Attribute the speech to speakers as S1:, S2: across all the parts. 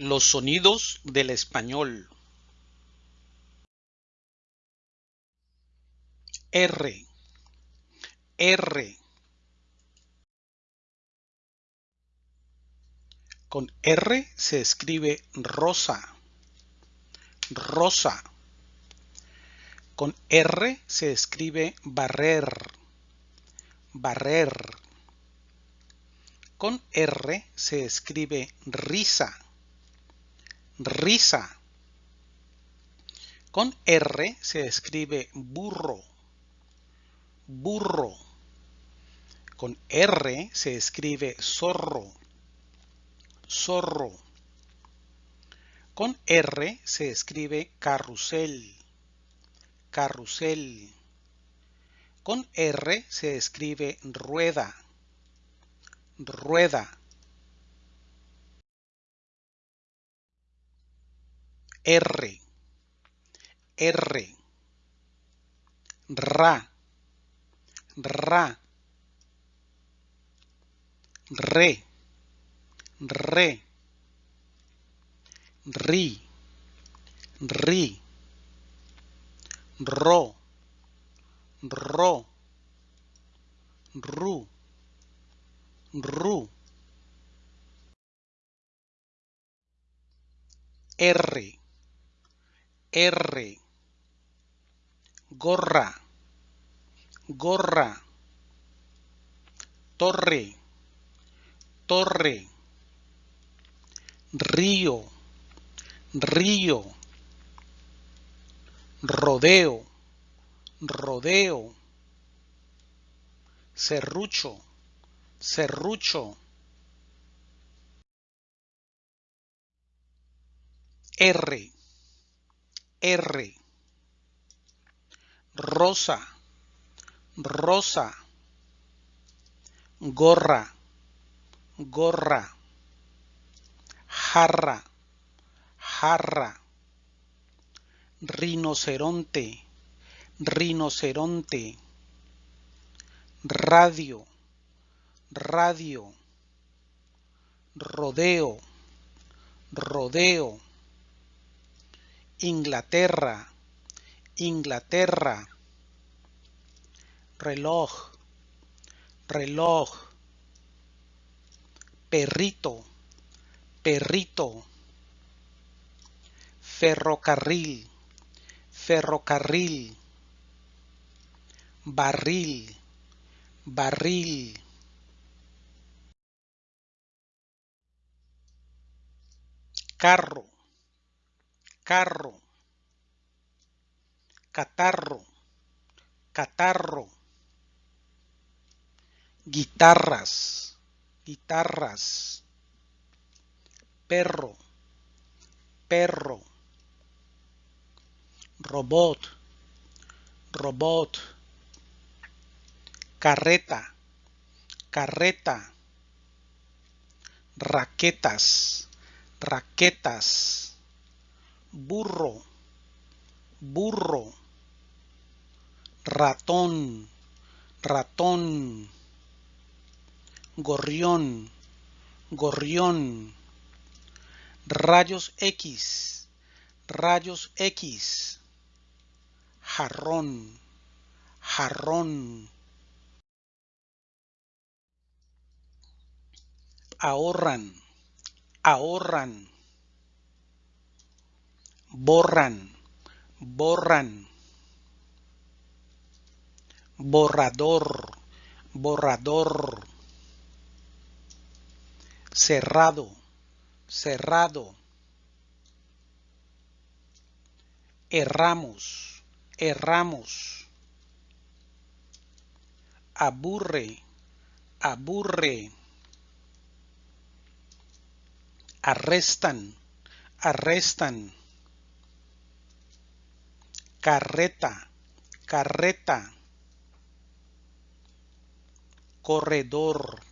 S1: Los sonidos del español. R, R. Con R se escribe rosa, rosa. Con R se escribe barrer, barrer. Con R se escribe risa, risa. Con R se escribe burro, burro. Con R se escribe zorro, zorro. Con R se escribe carrusel, carrusel. Con R se escribe rueda, rueda. R, R, ra, ra, re, re, ri, ri, ro, ro, ru, ru. R, R, gorra, gorra, torre, torre, río, río, rodeo, rodeo, serrucho, serrucho. R, R, rosa, rosa, gorra, gorra, jarra, jarra, rinoceronte, rinoceronte, radio, radio, rodeo, rodeo, Inglaterra, Inglaterra, reloj, reloj, perrito, perrito, ferrocarril, ferrocarril, barril, barril. Carro, carro, catarro, catarro, guitarras, guitarras, perro, perro, robot, robot, carreta, carreta, raquetas, raquetas, burro, burro, ratón, ratón, gorrión, gorrión, rayos X, rayos X, jarrón, jarrón. Ahorran, ahorran, borran, borran, borrador, borrador, cerrado, cerrado, erramos, erramos, aburre, aburre, arrestan, arrestan, carreta, carreta, corredor,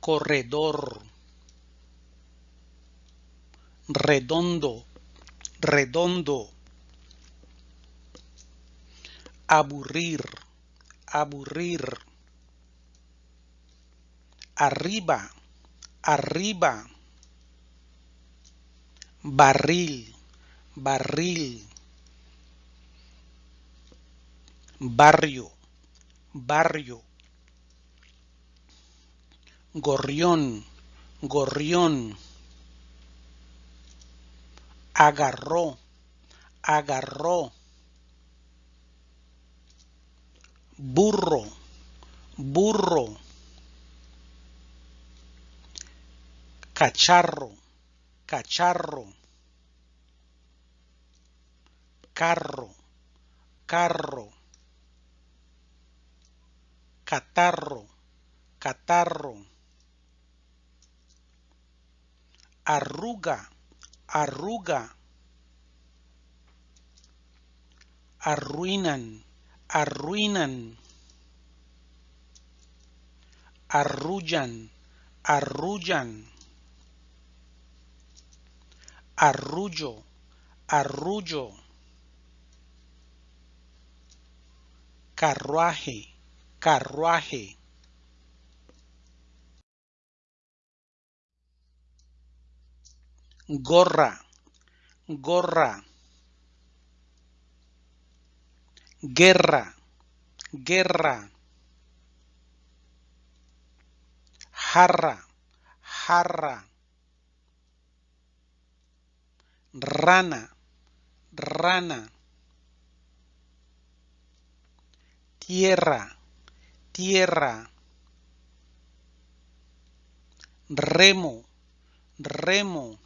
S1: corredor, redondo, redondo, aburrir, aburrir, arriba, arriba, barril, barril, barrio, barrio, gorrión, gorrión, agarró, agarró, burro, burro, cacharro, cacharro, carro, carro, catarro, catarro, arruga, arruga, arruinan, arruinan, arrullan, arrullan, arrullo, arrullo, carruaje, carruaje. Gorra, gorra. Guerra, guerra. Jarra, jarra. Rana, rana. Tierra, tierra. Remo, remo.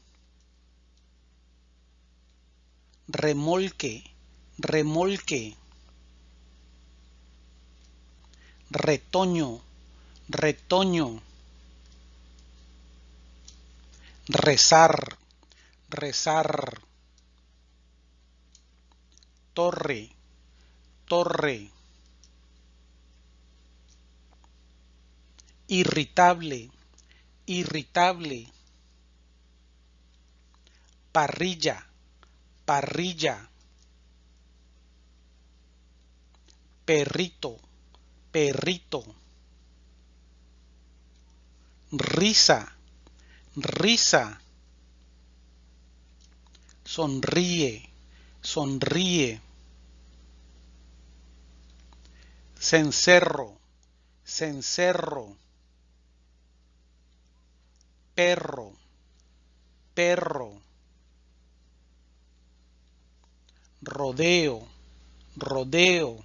S1: Remolque, remolque. Retoño, retoño. Rezar, rezar. Torre, torre. Irritable, irritable. Parrilla, parrilla. Perrito, perrito. Risa, risa. Sonríe, sonríe. Cencerro, cencerro. Perro, perro. Rodeo, rodeo.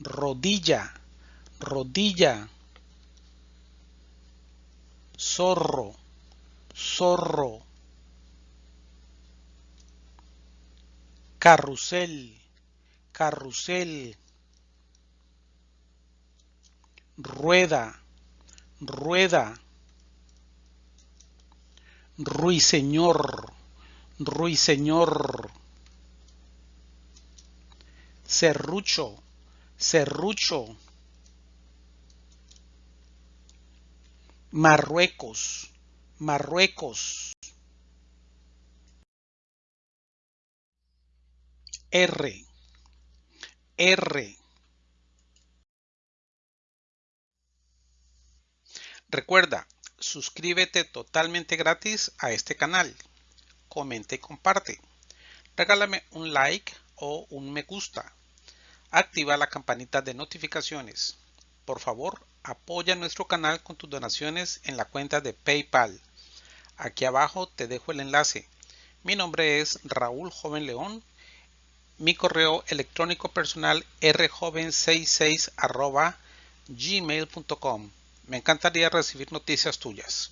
S1: Rodilla, rodilla. Zorro, zorro. Carrusel, carrusel. Rueda, rueda. Ruiseñor, ruiseñor. Serrucho, serrucho. Marruecos, Marruecos. R, R. Recuerda, suscríbete totalmente gratis a este canal. Comenta y comparte. Regálame un like o un me gusta. Activa la campanita de notificaciones. Por favor, apoya nuestro canal con tus donaciones en la cuenta de PayPal. Aquí abajo te dejo el enlace. Mi nombre es Raúl Joven León. Mi correo electrónico personal rjoven66 gmail.com. Me encantaría recibir noticias tuyas.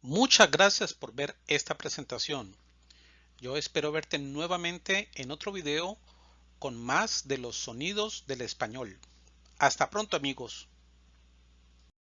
S1: Muchas gracias por ver esta presentación. Yo espero verte nuevamente en otro video con más de los sonidos del español. Hasta pronto amigos.